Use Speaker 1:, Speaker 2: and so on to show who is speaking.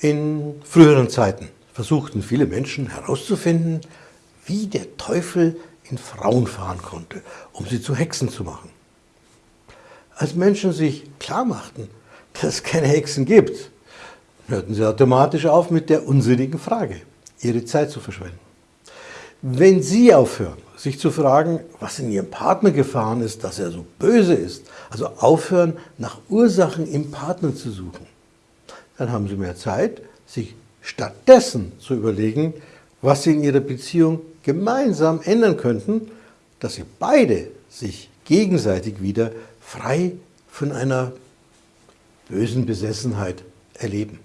Speaker 1: In früheren Zeiten versuchten viele Menschen herauszufinden, wie der Teufel in Frauen fahren konnte, um sie zu Hexen zu machen. Als Menschen sich klar machten, dass es keine Hexen gibt, hörten sie automatisch auf mit der unsinnigen Frage, ihre Zeit zu verschwenden. Wenn Sie aufhören, sich zu fragen, was in Ihrem Partner gefahren ist, dass er so böse ist, also aufhören, nach Ursachen im Partner zu suchen, dann haben Sie mehr Zeit, sich stattdessen zu überlegen, was Sie in Ihrer Beziehung gemeinsam ändern könnten, dass Sie beide sich gegenseitig wieder frei von einer bösen Besessenheit erleben.